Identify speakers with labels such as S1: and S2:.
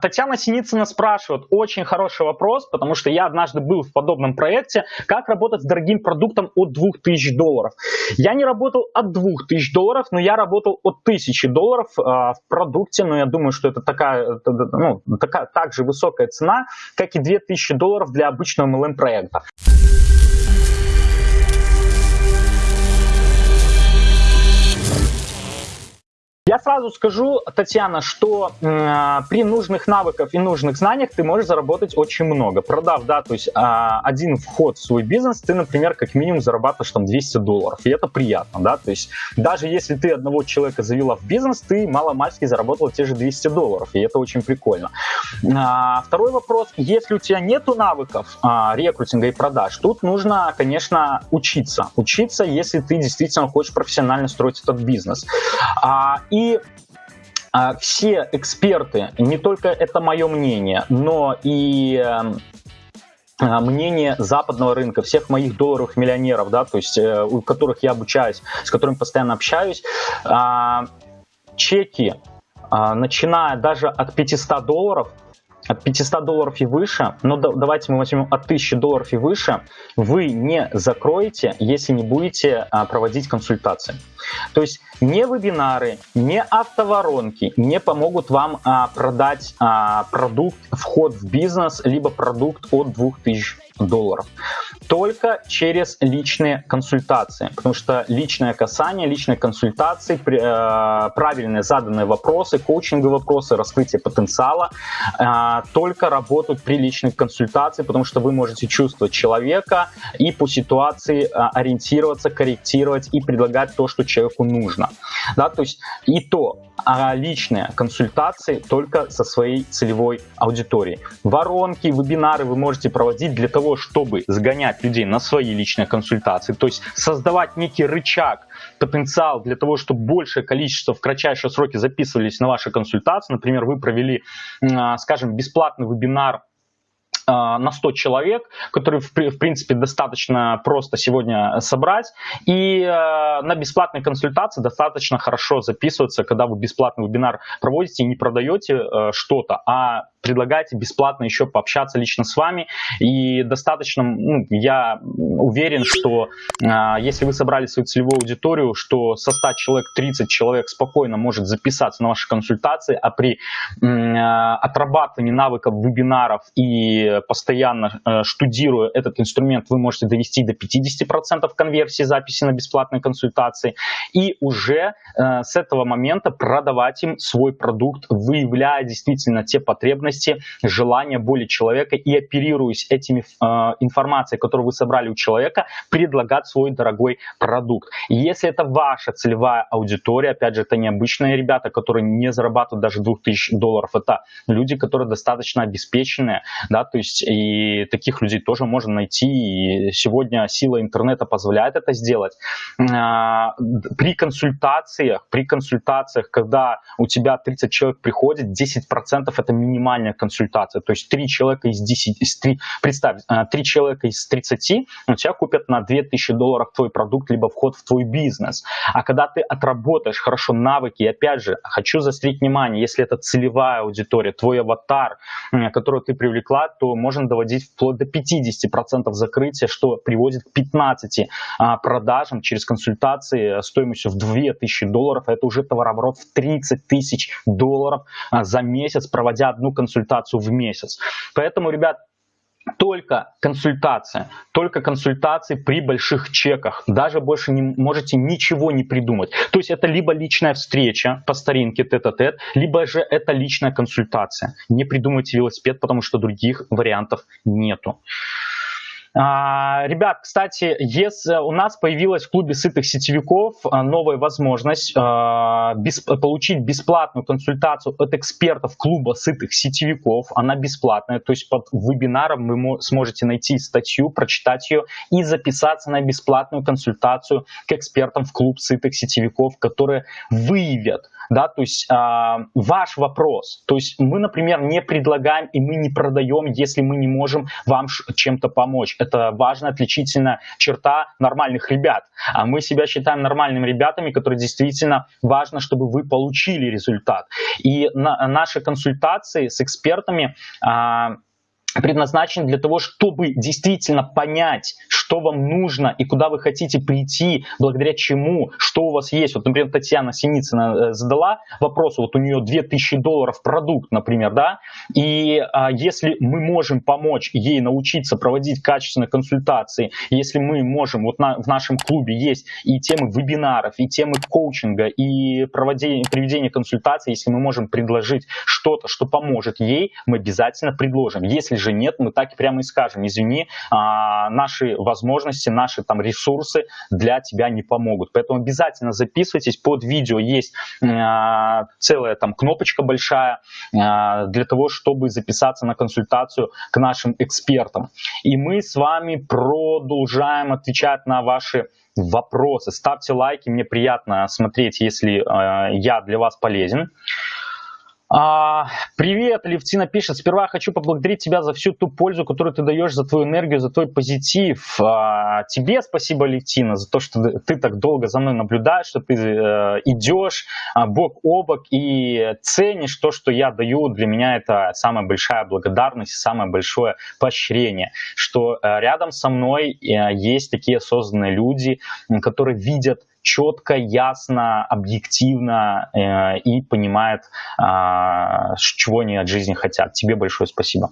S1: Татьяна Синицына спрашивает, очень хороший вопрос, потому что я однажды был в подобном проекте, как работать с дорогим продуктом от 2000 долларов. Я не работал от 2000 долларов, но я работал от 1000 долларов э, в продукте, но я думаю, что это такая, ну, такая также высокая цена, как и 2000 долларов для обычного MLM проекта. Сразу скажу, Татьяна, что э, при нужных навыках и нужных знаниях ты можешь заработать очень много. Продав, да, то есть э, один вход в свой бизнес, ты, например, как минимум зарабатываешь там 200 долларов, и это приятно, да, то есть даже если ты одного человека завела в бизнес, ты мало-мальски заработала те же 200 долларов, и это очень прикольно. А, второй вопрос, если у тебя нету навыков а, рекрутинга и продаж, тут нужно, конечно, учиться. Учиться, если ты действительно хочешь профессионально строить этот бизнес. А, и а, все эксперты, не только это мое мнение, но и эм, а, мнение западного рынка, всех моих долларовых миллионеров, да, то есть э, у которых я обучаюсь, с которыми постоянно общаюсь, э, чеки, э, начиная даже от 500 долларов, от 500 долларов и выше, но давайте мы возьмем от 1000 долларов и выше, вы не закроете, если не будете а, проводить консультации. То есть не вебинары, не автоворонки не помогут вам а, продать а, продукт, вход в бизнес, либо продукт от 2000 долларов только через личные консультации, потому что личное касание, личные консультации, э, правильные заданные вопросы, коучинговые вопросы, раскрытие потенциала э, только работают при личных консультациях, потому что вы можете чувствовать человека и по ситуации э, ориентироваться, корректировать и предлагать то, что человеку нужно. Да, то есть и то, а личные консультации только со своей целевой аудиторией. Воронки, вебинары вы можете проводить для того, чтобы сгонять людей на свои личные консультации, то есть создавать некий рычаг, потенциал для того, чтобы большее количество в кратчайшие сроки записывались на ваши консультации. Например, вы провели, а, скажем, бесплатный вебинар а, на 100 человек, который в, принципе достаточно просто сегодня собрать. И э, на бесплатной консультации достаточно хорошо записываться, когда вы бесплатный вебинар проводите и не продаете э, что-то, а предлагаете бесплатно еще пообщаться лично с вами. И достаточно, ну, я уверен, что э, если вы собрали свою целевую аудиторию, что со 100 человек 30 человек спокойно может записаться на ваши консультации, а при э, отрабатывании навыков вебинаров и постоянно э, штудируя этот инструмент, вы можете довести до 50% конверсии записи на бесплатные консультации и уже э, с этого момента продавать им свой продукт, выявляя действительно те потребности, желания, боли человека и оперируясь этими э, информацией, которую вы собрали у человека, предлагать свой дорогой продукт. И если это ваша целевая аудитория, опять же, это необычные ребята, которые не зарабатывают даже 2000 долларов, это люди, которые достаточно обеспеченные, да, то есть и таких людей тоже можно найти. И сегодня сила интернета позволяет это сделать. А, при консультациях, при консультациях, когда у тебя 30 человек приходит, 10% это минимальная консультация. То есть 3 человека из 10, 3, представь, 3 а, человека из 30 у тебя купят на 2000 долларов твой продукт, либо вход в твой бизнес. А когда ты отработаешь хорошо навыки, и опять же, хочу заострить внимание, если это целевая аудитория, твой аватар, которую ты привлекла, то можно доводить вплоть до 50% закрытия, что приводит к 15 а, продажам через консультации стоимостью в 2000 долларов. Это уже товарооборот в 30 тысяч долларов а, за месяц, проводя одну консультацию в месяц. Поэтому, ребят, только консультация, только консультации при больших чеках. Даже больше не можете ничего не придумать. То есть это либо личная встреча по старинке тет-а-тет, либо же это личная консультация. Не придумайте велосипед, потому что других вариантов нету. А, ребят, кстати, если у нас появилась в клубе сытых сетевиков а, новая возможность а, получить бесплатную консультацию от экспертов клуба сытых сетевиков. Она бесплатная, то есть под вебинаром вы сможете найти статью, прочитать ее и записаться на бесплатную консультацию к экспертам в клуб сытых сетевиков, которые выявят да, то есть э, ваш вопрос, то есть мы, например, не предлагаем и мы не продаем, если мы не можем вам чем-то помочь. Это важная отличительная черта нормальных ребят. А мы себя считаем нормальными ребятами, которые действительно важно, чтобы вы получили результат. И на, наши консультации с экспертами а, предназначены для того, чтобы действительно понять, что вам нужно и куда вы хотите прийти, благодаря чему, что у вас есть. Вот, например, Татьяна Синицына э, задала вопрос, вот у нее 2000 долларов продукт, например, да, и а, если мы можем помочь ей научиться проводить качественные консультации, если мы можем, вот на, в нашем клубе есть и темы вебинаров, и темы коучинга, и проведение консультаций, если мы можем предложить что-то, что поможет ей, мы обязательно предложим. Если же нет, мы так прямо и скажем, извини, а, наши возможности, наши там ресурсы для тебя не помогут. Поэтому обязательно записывайтесь, под видео есть а, целая там кнопочка большая а, для того, чтобы записаться на консультацию к нашим экспертам. И мы с вами продолжаем отвечать на ваши вопросы. Ставьте лайки, мне приятно смотреть, если э, я для вас полезен. А, привет, Левтина пишет. Сперва хочу поблагодарить тебя за всю ту пользу, которую ты даешь, за твою энергию, за твой позитив. А, тебе спасибо, Левтина, за то, что ты так долго за мной наблюдаешь, что ты э, идешь а, бок о бок и ценишь то, что я даю. Для меня это самая большая благодарность, самое большое поощрение, что э, рядом со мной э, есть такие осознанные люди, которые видят четко, ясно, объективно э, и понимает, э, чего они от жизни хотят. Тебе большое спасибо.